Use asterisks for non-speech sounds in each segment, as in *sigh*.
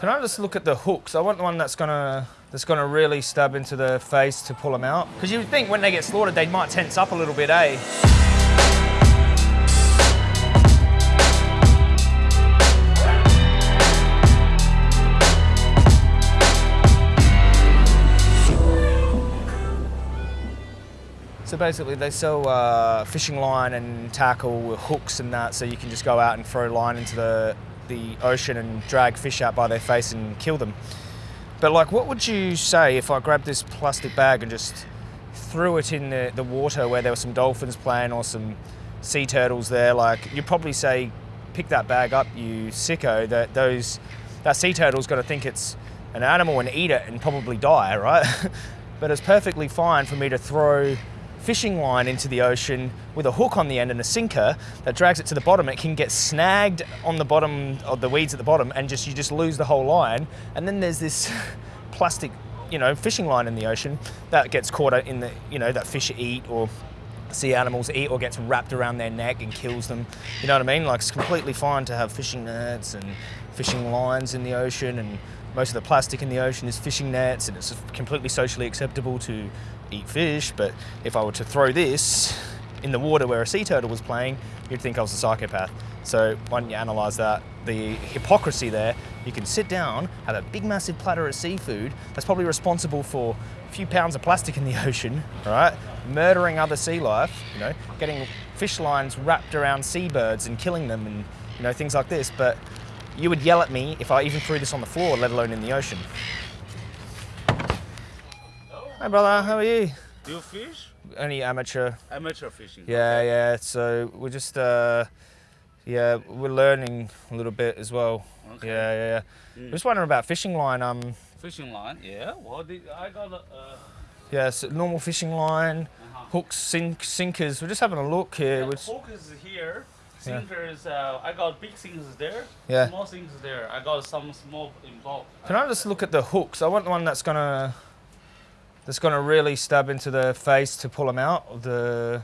Can I just look at the hooks? I want the one that's gonna that's gonna really stab into the face to pull them out. Because you would think when they get slaughtered, they might tense up a little bit, eh? So basically, they sell uh, fishing line and tackle with hooks and that, so you can just go out and throw line into the the ocean and drag fish out by their face and kill them. But like, what would you say if I grabbed this plastic bag and just threw it in the, the water where there were some dolphins playing or some sea turtles there? Like, you'd probably say, pick that bag up, you sicko. That those that sea turtle's got to think it's an animal and eat it and probably die, right? *laughs* but it's perfectly fine for me to throw fishing line into the ocean with a hook on the end and a sinker that drags it to the bottom. It can get snagged on the bottom of the weeds at the bottom and just you just lose the whole line. And then there's this *laughs* plastic, you know, fishing line in the ocean that gets caught in the, you know, that fish eat or sea animals eat or gets wrapped around their neck and kills them. You know what I mean? Like it's completely fine to have fishing nets and fishing lines in the ocean and most of the plastic in the ocean is fishing nets and it's completely socially acceptable to eat fish, but if I were to throw this in the water where a sea turtle was playing, you'd think I was a psychopath. So why don't you analyse that? The hypocrisy there, you can sit down, have a big massive platter of seafood that's probably responsible for a few pounds of plastic in the *laughs* ocean, right? Murdering other sea life, you know, getting fish lines wrapped around seabirds and killing them and, you know, things like this. But you would yell at me if I even threw this on the floor, let alone in the ocean. Hi brother, how are you? Do you fish? Only amateur. Amateur fishing. Yeah, yeah. So we're just, uh, yeah, we're learning a little bit as well. Okay. Yeah, yeah, yeah. Mm. Just wondering about fishing line. Um, Fishing line, yeah. Well, the, I got a. Uh, yeah, so normal fishing line, uh-huh. hooks, sink, sinkers. We're just having a look here. Yeah, the hook is here. Sinker. Uh, I got big sinkers there. Yeah. Small sinkers there. I got some small in bulk. Can I just look at the hooks? I want the one that's gonna, that's gonna really stab into the face to pull them out. The,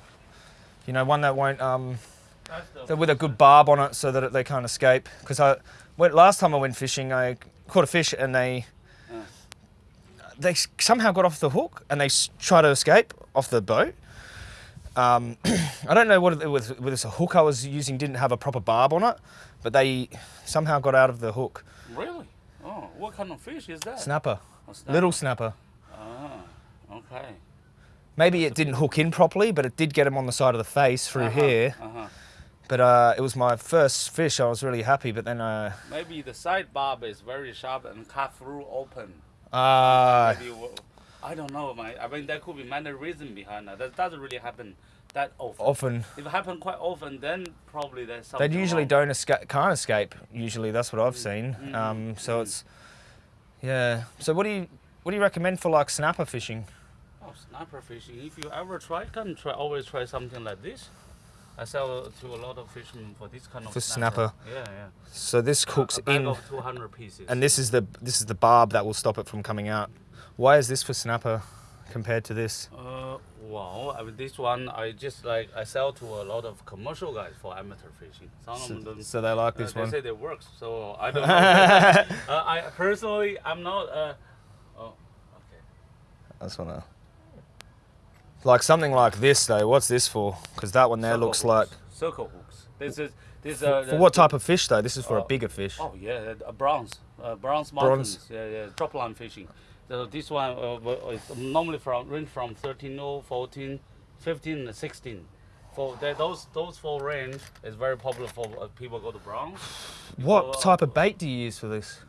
you know, one that won't um. With a good barb on it so that it, they can't escape. Because I went last time I went fishing, I caught a fish and they Uh. they somehow got off the hook and they try to escape off the boat. Um, *clears throat* I don't know what it was. Whether it's a hook I was using didn't have a proper barb on it, but they somehow got out of the hook. Really? Oh, what kind of fish is that? Snapper, snapper. little snapper. Ah, okay. Maybe it didn't hook in properly, but it did get him on the side of the face through Uh-huh, here. Uh-huh. But uh, it was my first fish. I was really happy. But then, uh, Maybe the side barb is very sharp and cut through open. uh, Maybe, w- I don't know, man. I mean, there could be many reasons behind that. That doesn't really happen that often. often If it happen quite often, then probably there's something. They usually wrong. don't escape, can't escape. Usually, that's what I've seen. Mm, Um, so mm. it's, yeah. So what do you what do you recommend for like snapper fishing? Oh, snapper fishing. If you ever try, can try always try something like this. I sell to a lot of fishermen for this kind of For snapper. Yeah, yeah. So this cooks a bag in, of 200 pieces. and this is the this is the barb that will stop it from coming out. Why is this for snapper compared to this? Uh, well, I mean, this one I just like I sell to a lot of commercial guys for amateur fishing. Some So, of them. so they like uh, this they one. say they works, so I don't know. *laughs* uh, I personally, I'm not. Uh, oh, okay. That's one. Like something like this though. What's this for? Because that one there Circle looks hooks. like. circle hooks. This is this. For, uh, for what type of fish though? This is for a Oh. bigger fish. Oh yeah, uh, bronze, uh, bronze Bronze. mountains. Yeah, yeah, drop line fishing. So this one uh, is normally from range from 13, oh, 14, 15, 16. For that, those those four range is very popular for uh, people go to bronze. What uh, type of bait do you use for this?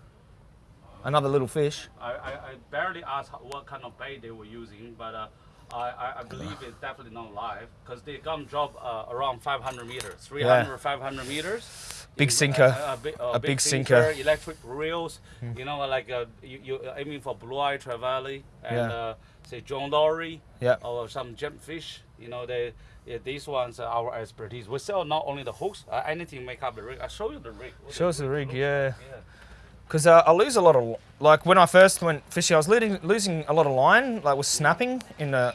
Another little fish. I, I, I barely asked what kind of bait they were using, but uh, I, I, I believe it's definitely not live because they come drop uh, around 500 meters, 300, 500 meters. Big sinker. uh, a, big, A big sinker. Hmm. Electric reels. You know, like uh, you, you're aiming for blue eye trevally and Yeah. uh, say John Dory Yeah. or some gemfish. You know, they. Yeah, these ones are our expertise. We sell not only the hooks, uh, anything make up the rig. I show you the rig. What Show us the rig, yeah. yeah. Because uh, I lose a lot of, like when I first went fishing, I was losing, losing a lot of line, like was snapping in the,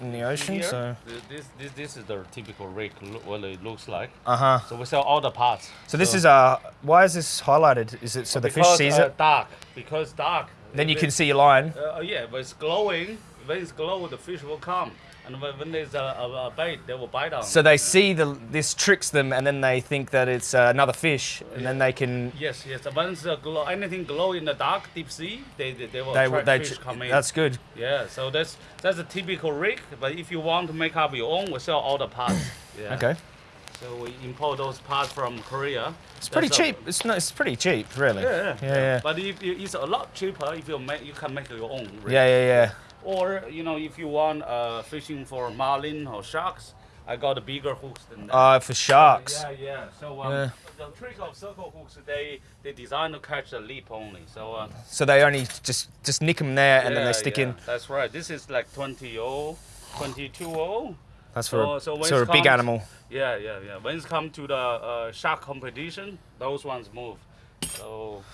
in the ocean. Here, So this, this this is the typical rig. What it looks like. uh huh. So we sell all the parts. So this is uh why is this highlighted? Is it so the fish sees uh, it? Dark. Because dark. Then you can see your line. Uh, yeah, but it's glowing. When it's glow, the fish will come. And when, there's a, a, a bait, they will bite on. So they see the this tricks them, and then they think that it's uh, another fish, and then they can Yes, yes. Once the glow, anything glow in the dark deep sea, they they, they will they attract they fish come in. that's good. yeah. So that's that's a typical rig. But if you want to make up your own, we sell all the parts. *coughs* Yeah. Okay, So we import those parts from Korea. it's pretty That's a- cheap. It's not. It's pretty cheap, really. Yeah, yeah, yeah, yeah. But if you, it's a lot cheaper if you make you can make your own. Rig. Yeah, yeah, yeah. Or you know if you want uh, fishing for marlin or sharks, I got a bigger hooks than that. Uh, for sharks. Yeah, yeah. So um, Yeah. the trick of circle hooks, they they designed to catch the leap only. So uh, So they only just just nick them there, and then they stick yeah, in. That's right. This is like 20 0, 22 0. That's for So- a, so a big comes- animal. Yeah, yeah, yeah. When it's come to the uh, shark competition, those ones move. So.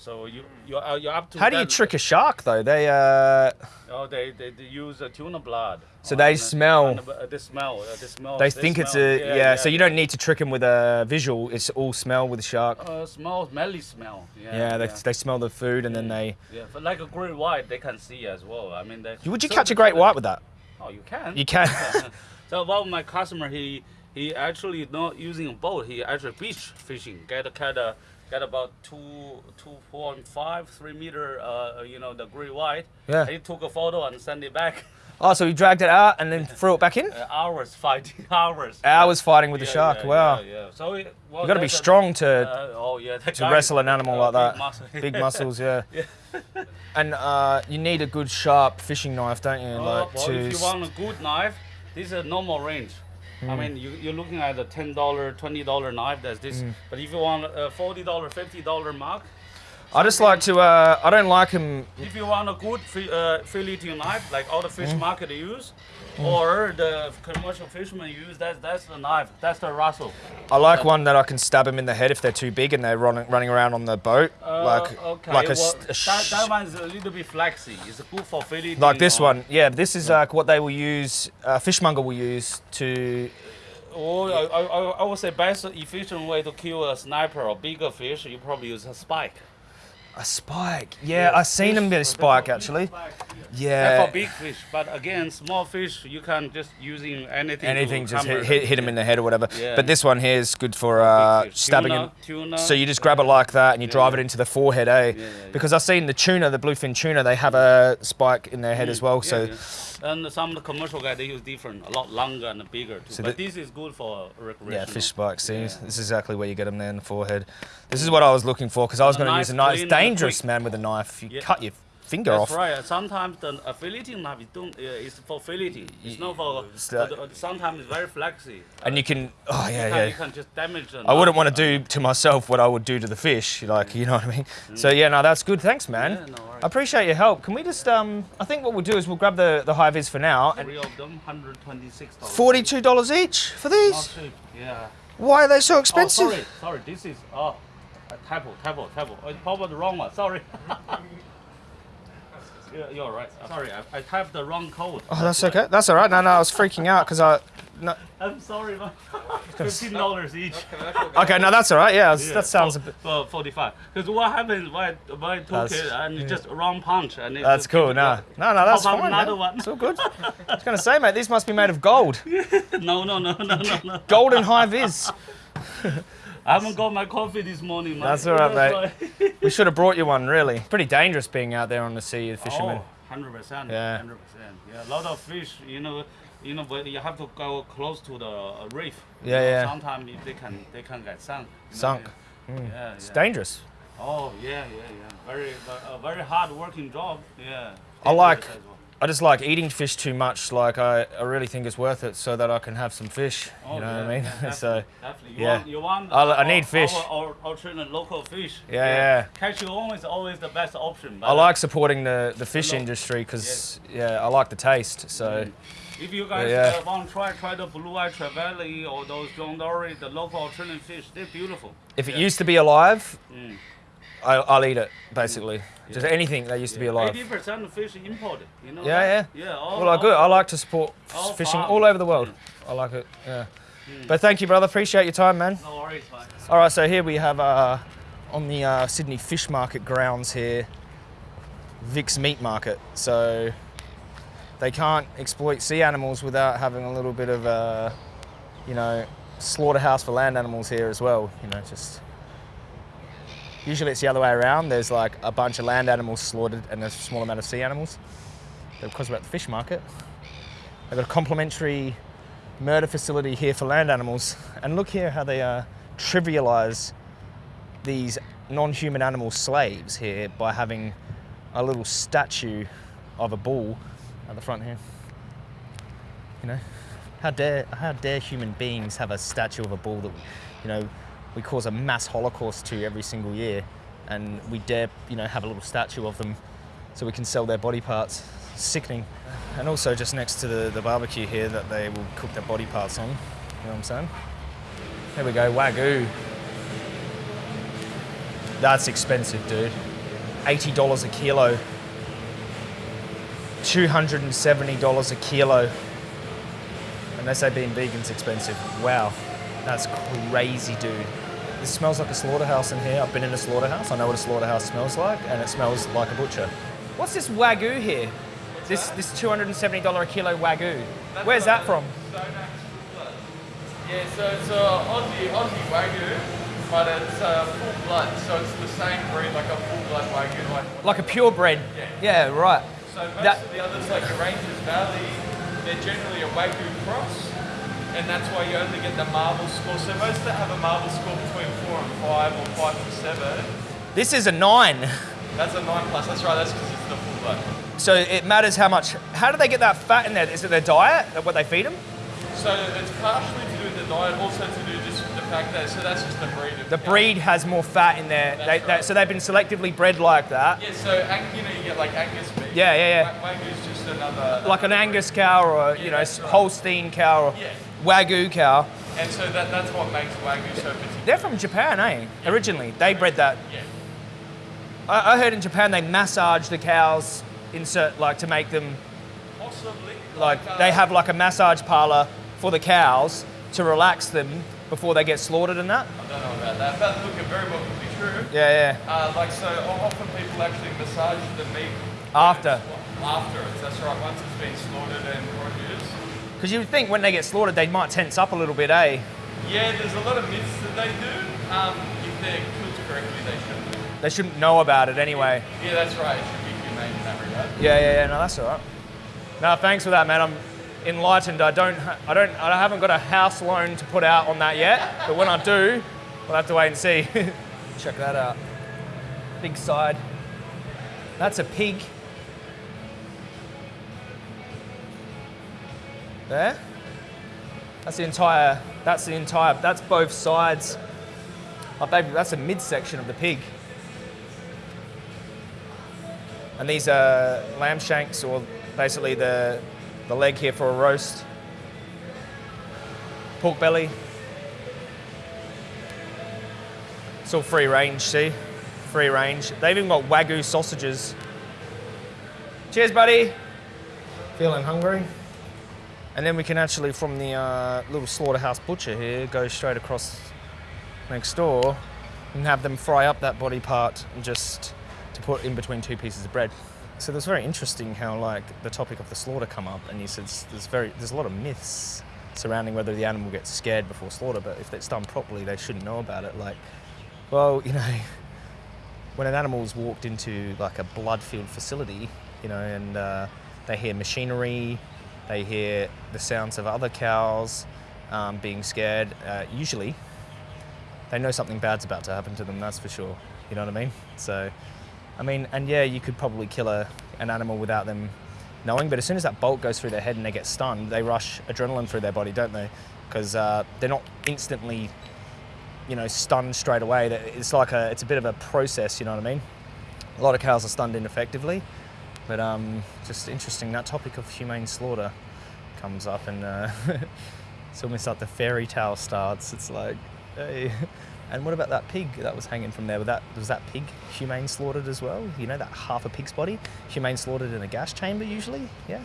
So you you're, uh, you're up to. How do you that- trick a shark though? They uh, Oh, they, they, they use uh, tuna blood. So they the- smell- on the- uh, they smell. Uh, they smell. they think it's smell. a yeah, So you don't need to trick them with a visual. It's all smell with the shark. Uh, smell, smelly smell. Yeah. Yeah, they, they smell the food and then they. Yeah, but like a great white, they can see as well. I mean, they. Would you catch a great white with that? Oh, you can. You can. *laughs* so one of my customer, he he actually not using a boat. He actually beach fishing. Get a get a get about two two point five three meter. Uh, you know the great white. Yeah. He took a photo and sent it back. *laughs* Oh, so he dragged it out and then *laughs* threw it back in. Uh, hours fighting *laughs* hours. Hours fighting with the shark. yeah, wow. Yeah, yeah. So it, well, You got to be that's a- strong to Uh, oh yeah, to guy- wrestle an animal uh, like that. big muscle. Big muscles, yeah. And uh, you need a good sharp fishing knife, don't you? Uh, Like well, to. if you want a good knife, this is a normal range. Hmm. I mean, you, you're looking at a ten dollar, twenty dollar knife. That's this. Hmm. But if you want a forty dollar, fifty dollar mark, I just like to. Uh, I don't like them. if you want a good uh, filleting knife, like all the fish Hmm. market use, or the commercial fishermen use, that's that's the knife. That's the Russell. I like one that I can stab them in the head if they're too big and they're running running around on the boat, Uh, like okay, like a, well, a sh- that, that one's a little bit flexy. It's good for filleting. like this or- one. Yeah, this is like what they will use. Uh, fishmonger will use to. Or I, I, I- I would say best efficient way to kill a snapper or bigger fish, you probably use a spike. A spike. Yeah, I've seen them get a spike actually. That's Yeah. for big fish, but again, small fish you can just using anything. Anything, just hit, hit, them in the head or whatever. Yeah. But this one here is good for uh, stabbing Tuna, him. Tuna. So you just grab it like that and you drive it into the forehead, eh? yeah, yeah. Because I've seen the tuna, the bluefin tuna, they have a spike in their head as well. Mm, Yeah, So yeah. and some of the commercial guys they use different, a lot longer and bigger too. So but the- this is good for recreation. yeah, fish spikes. See, Yeah. this is exactly where you get them there in the forehead. This is what I was looking for because I was going to use a nice. It's dangerous, man, with a knife. You Yeah. cut your finger That's off. right. Sometimes the uh, filleting knife is don't, uh, is for filleting. It's not for. It's uh, uh, sometimes it's very flexy. And you can, oh yeah, you can, yeah. you can just damage the I wouldn't want to do to myself what I would do to the fish, like you know what I mean. So yeah, no, that's good. Thanks, man. Mm. Yeah, no. I appreciate your help. Can we just, um, I think what we'll do is we'll grab the the high vis for now. And Three of them, hundred twenty-six dollars. Forty-two dollars each for these. Not cheap. Yeah. Why are they so expensive? Oh, expensive? sorry, sorry. This is oh, a typo, typo, typo. Oh, it's probably the wrong one. Sorry. *laughs* *laughs* you're, you're right. Sorry, I, I typed the wrong code. Oh, that's okay. That's all right. No, no, I was freaking out because I. No. I'm sorry, man. *laughs* Fifteen dollars each. Okay, no, that's all right. Yeah, Yeah, that sounds a bit. for 45. Because what happens when when I took That's- it and it just a wrong punch and it That's cool. No, no, no, that's How about fine. another man. one? It's all good. I was gonna say, mate, these must be made of gold. No, no, no, no, no, no. Golden high vis. I haven't got my coffee this morning, man. That's all right, why. *laughs* We should have brought you one. Really, pretty dangerous being out there on the sea, the fishermen. Oh, 100%. Yeah. 100%. Yeah, a lot of fish, you know, you know, but you have to go close to the reef. Yeah, know, yeah. Sometimes they can they can get sunk. you know, Sunk. Yeah, hmm. yeah. It's dangerous. Oh yeah, yeah, yeah. Very a very hard working job. Yeah. I like- well. I just like eating fish too much. Like I, I really think it's worth it so that I can have some fish. Oh, you know yeah, what I mean? yeah, *laughs* so Definitely. You yeah. Want, you want I'll- I need fish. Our, our, local fish. Yeah, yeah. Catch your own is always the best option. I like supporting the, the fish Hello. industry because yeah, I like the taste. So If you guys Yeah. uh, want to try, try the blue eye trevally or those John Dory, the local alternate fish, they're beautiful. if it used to be alive, Mm. I, I'll eat it basically. Just anything that used to be alive. Eighty percent of fish imported. You know. Yeah, that? yeah. Yeah. All, Well, I all- good. I like to support all fishing farm. all over the world. I like it. Yeah. But thank you, brother. Appreciate your time, man. No worries, man. All right, so here we have uh, on the uh, Sydney Fish Market grounds here, Vic's Meat Market. So they can't exploit sea animals without having a little bit of a, you know, slaughterhouse for land animals here as well. You know, just usually it's the other way around. There's like a bunch of land animals slaughtered and a small amount of sea animals. But because we're at the fish market, they've got a complimentary murder facility here for land animals. And look here how they uh, trivialize these non-human animal slaves here by having a little statue of a bull at the front here. You know, how dare how dare human beings have a statue of a bull that you know we cause a mass holocaust to every single year, and we dare you know have a little statue of them so we can sell their body parts. Sickening. And also just next to the, the barbecue here that they will cook their body parts on. You know what I'm saying? There we go, Wagyu. That's expensive, dude. $80 a kilo. $270 a kilo. And they say being vegan's expensive. Wow. That's crazy, dude. This smells like a slaughterhouse in here. I've been in a slaughterhouse. I know what a slaughterhouse smells like, and it smells like a butcher. What's this Wagyu here? This this $270 a kilo Wagyu. Where's that from? Yeah, so it's a Aussie, Aussie Wagyu, but it's uh, full blood, so it's the same breed like a full blood Wagyu. Like, Like a purebred. Yeah, right. so most that- of the others, like the Rangers Valley, they're generally a Wagyu cross, and that's why you only get the marble score. So most that have a marble score between four and five, or five to seven, This is a nine. that's a nine plus. That's right. That's because it's the full blood. So it matters how much. How do they get that fat in there? Is it their diet? What they feed them? So it's partially to do with the diet, also to do just the fact that so that's just the breed. Of The cow. breed has more fat in there. They, right. so they've been selectively bred like that. Yeah, so you know you get like Angus beef. Yeah, yeah, Wa- Wagyu's just another. Like an Angus cow or a, you know right. Holstein cow or Yeah. Wagyu cow. And so that, that's what makes Wagyu so particular. They're from Japan, eh? Originally, they bred that. Yeah. I, I heard in Japan they massage the cows, insert like to make them Possibly. like uh, they have like a massage parlor for the cows to relax them before they get slaughtered and that. I don't know about that, but look, it very well could be true. Yeah, yeah. Uh, like so, often people actually massage the meat After. After it, that's right. Once it's been slaughtered and produced. Because you would think when they get slaughtered they might tense up a little bit, eh? Yeah, there's a lot of myths that they do. Um, if they're killed correctly, they shouldn't. They shouldn't know about it anyway. Yeah, that's right. It should be humane in that regard. Yeah, yeah, yeah. No, that's all right. No, thanks for that, man. I'm enlightened. I don't, I don't, I haven't got a house loan to put out on that yet. But when I do, we'll have to wait and see. *laughs* Check that out. Big side. That's a pig. There. That's the entire. That's the entire. That's both sides. Oh, baby, that's a midsection of the pig. And these are lamb shanks, or basically the, the leg here for a roast. Pork belly. It's all free range, see? Free range. They've even got Wagyu sausages. Cheers, buddy. Feeling hungry? And then we can actually, from the uh, little slaughterhouse butcher here, go straight across next door and have them fry up that body part and just to put in between two pieces of bread. So it was very interesting how like the topic of the slaughter come up, and you said there's very there's a lot of myths surrounding whether the animal gets scared before slaughter, but if it's done properly, they shouldn't know about it. Like, well, you know, *laughs* when an animal's walked into like a blood-filled facility, you know, and uh, they hear machinery, they hear the sounds of other cows um, being scared. Uh, usually, they know something bad's about to happen to them. That's for sure. You know what I mean? So, I mean, and yeah, you could probably kill a, an animal without them knowing, but as soon as that bolt goes through their head and they get stunned, they rush adrenaline through their body, don't they? Because uh, they're not instantly, you know, stunned straight away. It's like a, it's a bit of a process. You know what I mean? A lot of cows are stunned ineffectively, but um, just interesting. That topic of humane slaughter comes up, and uh, *laughs* it's almost like the fairy tale starts. It's like, hey, *laughs* And what about that pig that was hanging from there? Was that, was that pig humane slaughtered as well? You know, that half a pig's body? Humane slaughtered in a gas chamber usually? Yeah?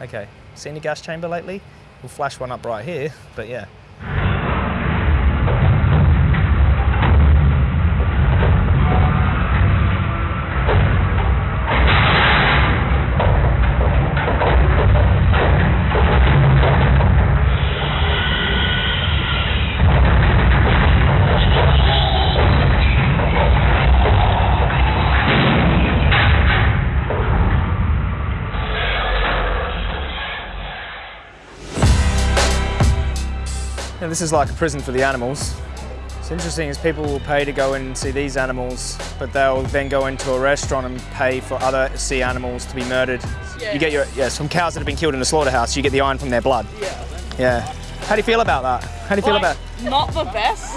Okay. Seen a gas chamber lately? We'll flash one up right here, but yeah. Now, this is like a prison for the animals. It's interesting is people will pay to go and see these animals, but they'll then go into a restaurant and pay for other sea animals to be murdered. Yeah. You get your yes from cows that have been killed in a slaughterhouse. You get the iron from their blood. Yeah. Yeah. How do you feel about that? How do you feel Like, about? Not the best.